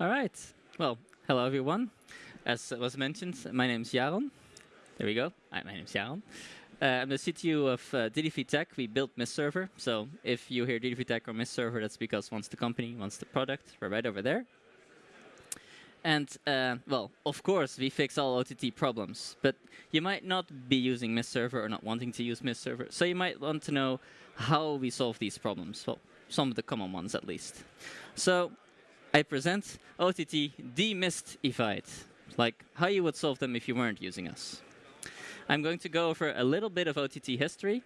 All right. Well, hello everyone. As was mentioned, my name is Jaron. There we go. Hi, my name is Jaron. Uh, I'm the CTO of uh, DDV Tech. We built Mist Server. So if you hear DDV Tech or Mist Server, that's because once the company, wants the product. We're right over there. And, uh, well, of course, we fix all OTT problems. But you might not be using Mist Server or not wanting to use Mist Server. So you might want to know how we solve these problems. Well, some of the common ones, at least. So I present OTT demystified, like how you would solve them if you weren't using us. I'm going to go over a little bit of OTT history,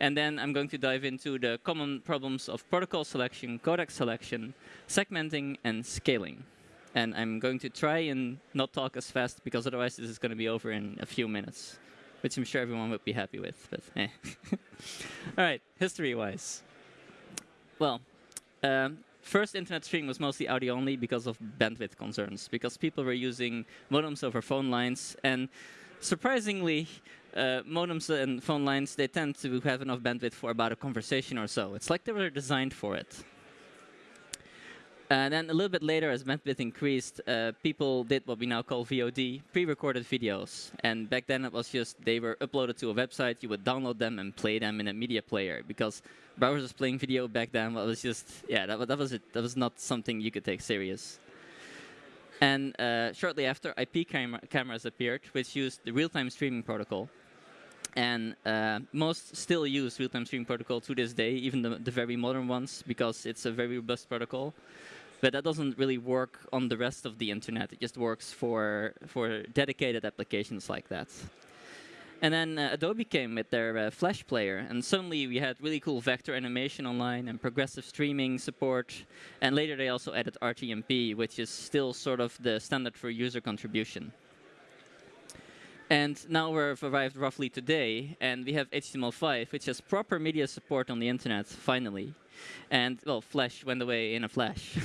and then I'm going to dive into the common problems of protocol selection, codec selection, segmenting, and scaling. And I'm going to try and not talk as fast, because otherwise this is going to be over in a few minutes, which I'm sure everyone would be happy with. But eh. All right, history-wise. Well, um, First internet streaming was mostly audio only because of bandwidth concerns, because people were using modems over phone lines. And surprisingly, uh, modems and phone lines, they tend to have enough bandwidth for about a conversation or so. It's like they were designed for it. And then a little bit later, as bandwidth increased, uh, people did what we now call VOD, pre-recorded videos. And back then, it was just they were uploaded to a website. You would download them and play them in a media player because browsers playing video back then was just yeah that, that was it. That was not something you could take serious. And uh, shortly after, IP cam cameras appeared, which used the real-time streaming protocol. And uh, most still use real-time streaming protocol to this day, even the, the very modern ones, because it's a very robust protocol but that doesn't really work on the rest of the internet. It just works for, for dedicated applications like that. And then uh, Adobe came with their uh, Flash player, and suddenly we had really cool vector animation online and progressive streaming support. And later they also added RTMP, which is still sort of the standard for user contribution. And now we've arrived roughly today, and we have HTML5, which has proper media support on the internet, finally. And, well, Flash went away in a flash.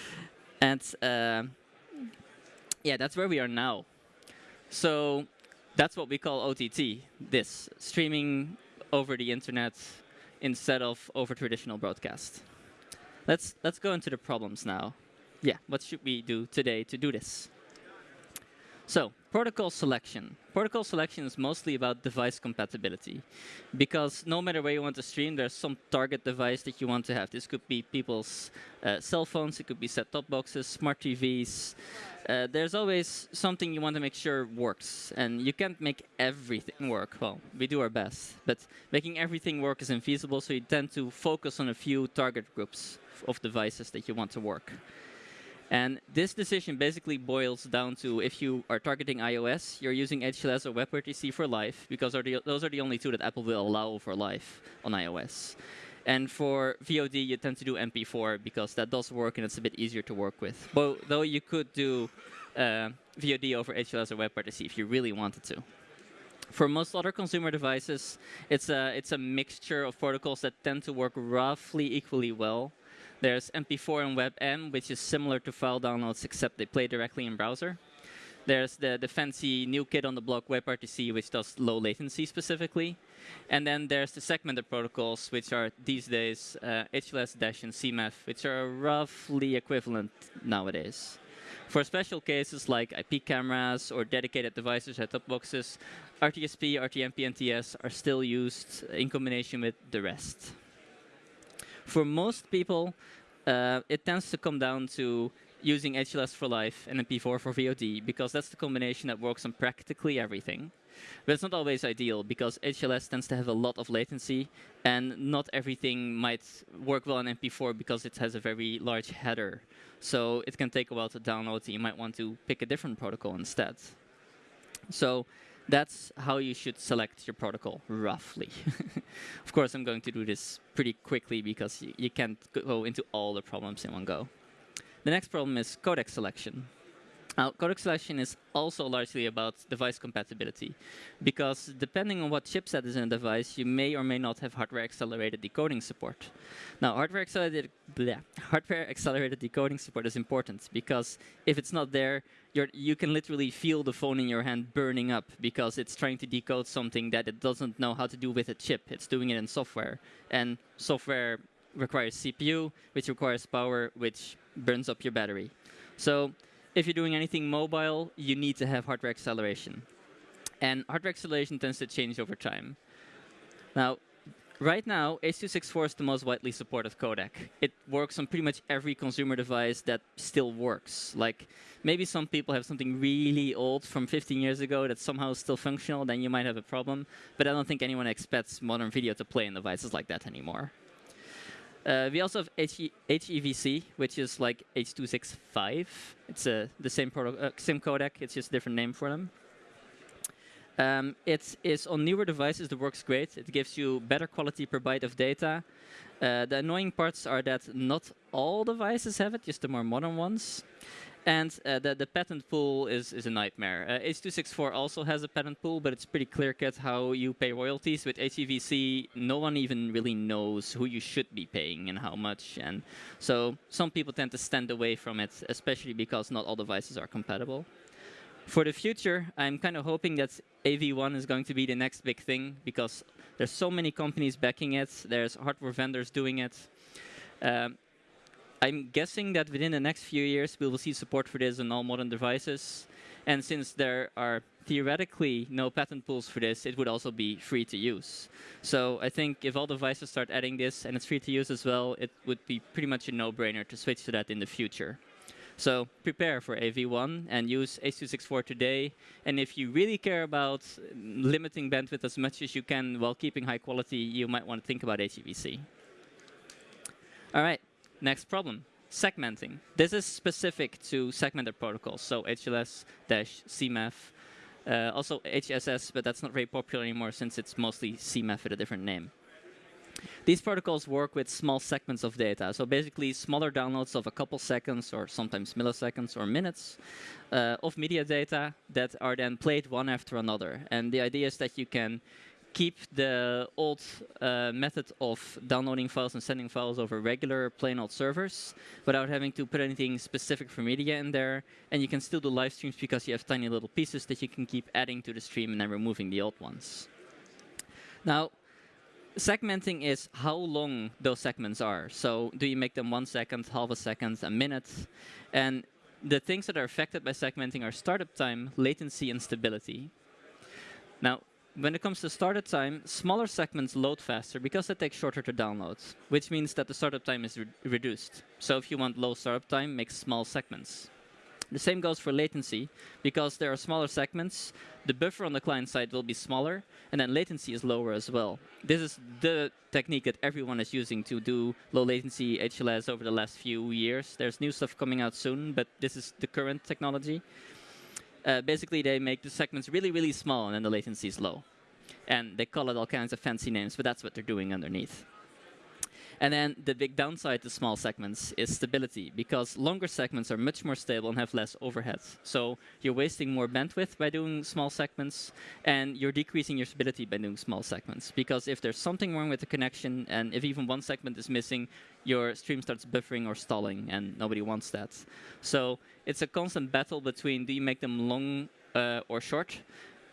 and, uh, yeah, that's where we are now. So that's what we call OTT, this, streaming over the internet instead of over traditional broadcast. Let's, let's go into the problems now. Yeah, what should we do today to do this? So, protocol selection. Protocol selection is mostly about device compatibility. Because no matter where you want to stream, there's some target device that you want to have. This could be people's uh, cell phones, it could be set-top boxes, smart TVs. Uh, there's always something you want to make sure works. And you can't make everything work. Well, we do our best. But making everything work is infeasible, so you tend to focus on a few target groups of devices that you want to work. And this decision basically boils down to if you are targeting iOS, you're using HLS or WebRTC for life, because are the, those are the only two that Apple will allow for life on iOS. And for VOD, you tend to do MP4 because that does work and it's a bit easier to work with. But, though you could do uh, VOD over HLS or WebRTC if you really wanted to. For most other consumer devices, it's a, it's a mixture of protocols that tend to work roughly equally well. There's MP4 and WebM, which is similar to file downloads, except they play directly in browser. There's the, the fancy new kid on the block WebRTC, which does low latency specifically. And then there's the segmented protocols, which are these days uh, HLS, Dash, and CMAF, which are roughly equivalent nowadays. For special cases like IP cameras or dedicated devices, set-top boxes, RTSP, RTMP, and TS are still used in combination with the rest. For most people, uh, it tends to come down to using HLS for life and MP4 for VOD, because that's the combination that works on practically everything. But it's not always ideal, because HLS tends to have a lot of latency, and not everything might work well on MP4 because it has a very large header. So it can take a while to download, so you might want to pick a different protocol instead. So that's how you should select your protocol, roughly. of course, I'm going to do this pretty quickly because you can't go into all the problems in one go. The next problem is codec selection. Now, codec selection is also largely about device compatibility, because depending on what chipset is in a device, you may or may not have hardware-accelerated decoding support. Now, hardware-accelerated hardware accelerated decoding support is important, because if it's not there, you can literally feel the phone in your hand burning up, because it's trying to decode something that it doesn't know how to do with a chip. It's doing it in software, and software requires CPU, which requires power, which burns up your battery. So if you're doing anything mobile, you need to have hardware acceleration. And hardware acceleration tends to change over time. Now, right now, H.264 is the most widely supported codec. It works on pretty much every consumer device that still works. Like, maybe some people have something really old from 15 years ago that's somehow still functional, then you might have a problem. But I don't think anyone expects modern video to play in devices like that anymore. Uh, we also have HEVC, which is like H.265. It's uh, the same, uh, same codec, it's just a different name for them. Um, it is on newer devices, it works great. It gives you better quality per byte of data. Uh, the annoying parts are that not all devices have it, just the more modern ones. And uh, the, the patent pool is, is a nightmare. Uh, H.264 also has a patent pool, but it's pretty clear-cut how you pay royalties. With HEVC, no one even really knows who you should be paying and how much. And so some people tend to stand away from it, especially because not all devices are compatible. For the future, I'm kind of hoping that AV1 is going to be the next big thing because there's so many companies backing it. There's hardware vendors doing it. Um, I'm guessing that within the next few years, we will see support for this on all modern devices. And since there are theoretically no patent pools for this, it would also be free to use. So I think if all devices start adding this and it's free to use as well, it would be pretty much a no-brainer to switch to that in the future. So prepare for AV1 and use H.264 today. And if you really care about limiting bandwidth as much as you can while keeping high quality, you might want to think about HEVC. All right, next problem. Segmenting. This is specific to segmented protocols, so HLS-CMAF, uh, also HSS, but that's not very popular anymore since it's mostly CMAF with a different name. These protocols work with small segments of data. So basically smaller downloads of a couple seconds or sometimes milliseconds or minutes uh, of media data that are then played one after another. And the idea is that you can keep the old uh, method of downloading files and sending files over regular plain old servers without having to put anything specific for media in there. And you can still do live streams because you have tiny little pieces that you can keep adding to the stream and then removing the old ones. Now, segmenting is how long those segments are. So do you make them one second, half a second, a minute? And the things that are affected by segmenting are startup time, latency, and stability. Now, when it comes to startup time, smaller segments load faster because they take shorter to download, which means that the startup time is re reduced. So if you want low startup time, make small segments. The same goes for latency. Because there are smaller segments, the buffer on the client side will be smaller, and then latency is lower as well. This is the technique that everyone is using to do low latency HLS over the last few years. There's new stuff coming out soon, but this is the current technology. Uh, basically, they make the segments really, really small, and then the latency is low. And they call it all kinds of fancy names, but that's what they're doing underneath. And then the big downside to small segments is stability, because longer segments are much more stable and have less overhead. So you're wasting more bandwidth by doing small segments, and you're decreasing your stability by doing small segments. Because if there's something wrong with the connection, and if even one segment is missing, your stream starts buffering or stalling, and nobody wants that. So it's a constant battle between do you make them long uh, or short,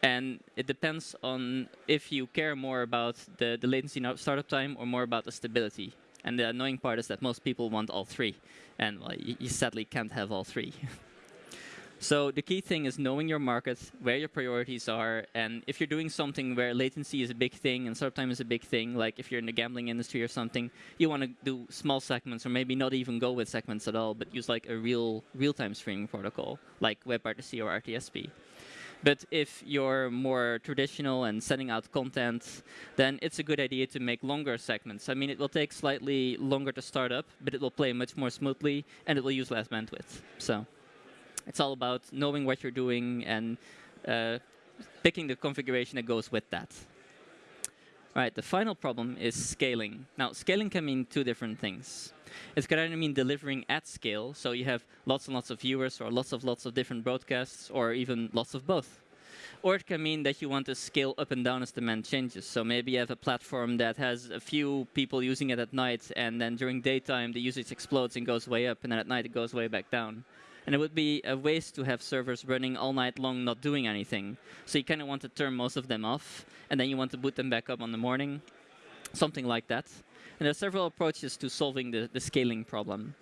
and it depends on if you care more about the, the latency startup time or more about the stability. And the annoying part is that most people want all three. And well, you, sadly can't have all three. so the key thing is knowing your market, where your priorities are, and if you're doing something where latency is a big thing and startup time is a big thing, like if you're in the gambling industry or something, you want to do small segments or maybe not even go with segments at all, but use like a real real-time streaming protocol, like WebRTC or RTSP. But if you're more traditional and sending out content, then it's a good idea to make longer segments. I mean, it will take slightly longer to start up, but it will play much more smoothly, and it will use less bandwidth. So it's all about knowing what you're doing and uh, picking the configuration that goes with that. Right, the final problem is scaling. Now, scaling can mean two different things. It can either mean delivering at scale, so you have lots and lots of viewers or lots of lots of different broadcasts or even lots of both. Or it can mean that you want to scale up and down as demand changes. So maybe you have a platform that has a few people using it at night, and then during daytime the usage explodes and goes way up, and then at night it goes way back down. And it would be a waste to have servers running all night long not doing anything. So you kind of want to turn most of them off, and then you want to boot them back up on the morning, something like that. And there are several approaches to solving the, the scaling problem.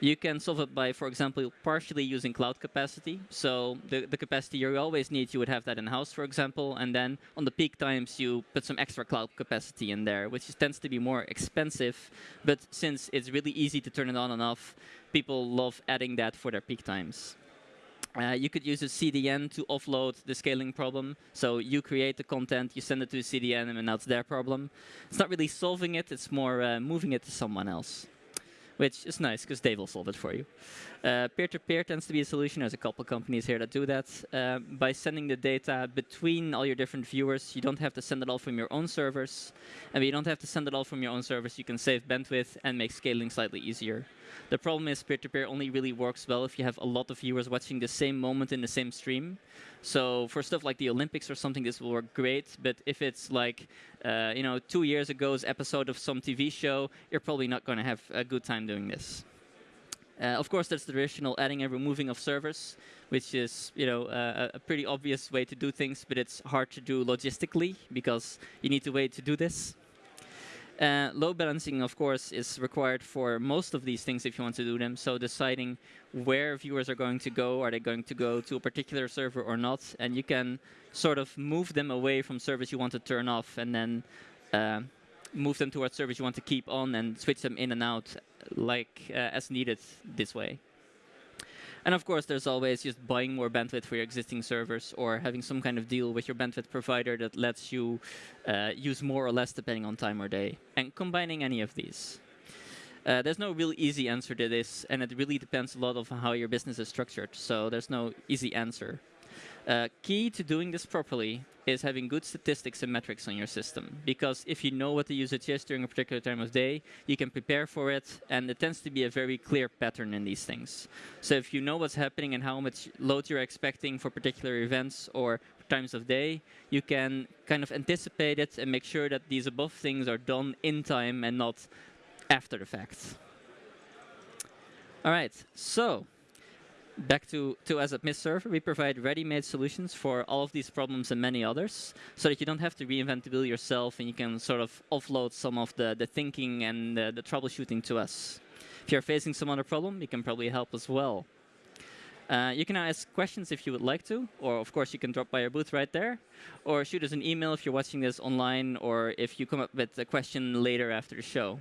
You can solve it by, for example, partially using cloud capacity. So the, the capacity you always need, you would have that in-house, for example. And then on the peak times, you put some extra cloud capacity in there, which tends to be more expensive. But since it's really easy to turn it on and off, people love adding that for their peak times. Uh, you could use a CDN to offload the scaling problem. So you create the content, you send it to a CDN, and that's their problem. It's not really solving it, it's more uh, moving it to someone else which is nice because they will solve it for you. Uh, peer-to-peer uh, -peer tends to be a solution. There's a couple companies here that do that. Uh, by sending the data between all your different viewers, you don't have to send it all from your own servers. And you don't have to send it all from your own servers, you can save bandwidth and make scaling slightly easier. The problem is peer-to-peer -peer only really works well if you have a lot of viewers watching the same moment in the same stream. So for stuff like the Olympics or something, this will work great. But if it's like, uh, you know, two years ago's episode of some TV show, you're probably not going to have a good time doing this. Uh, of course, there's the traditional adding and removing of servers, which is you know uh, a pretty obvious way to do things, but it's hard to do logistically because you need to wait to do this. Uh, load balancing, of course, is required for most of these things if you want to do them. So deciding where viewers are going to go, are they going to go to a particular server or not, and you can sort of move them away from servers you want to turn off, and then uh, move them towards servers you want to keep on, and switch them in and out like uh, as needed this way. And of course, there's always just buying more bandwidth for your existing servers or having some kind of deal with your bandwidth provider that lets you uh, use more or less depending on time or day. And combining any of these. Uh, there's no real easy answer to this, and it really depends a lot on how your business is structured. So there's no easy answer. Uh, key to doing this properly is having good statistics and metrics on your system. Because if you know what the usage is during a particular time of day, you can prepare for it, and it tends to be a very clear pattern in these things. So if you know what's happening and how much load you're expecting for particular events or times of day, you can kind of anticipate it and make sure that these above things are done in time and not after the fact. All right, so back to, to as a Mist server, we provide ready-made solutions for all of these problems and many others, so that you don't have to reinvent the wheel yourself and you can sort of offload some of the, the thinking and the, the troubleshooting to us. If you're facing some other problem, we can probably help as well. Uh, you can ask questions if you would like to, or of course you can drop by our booth right there, or shoot us an email if you're watching this online, or if you come up with a question later after the show.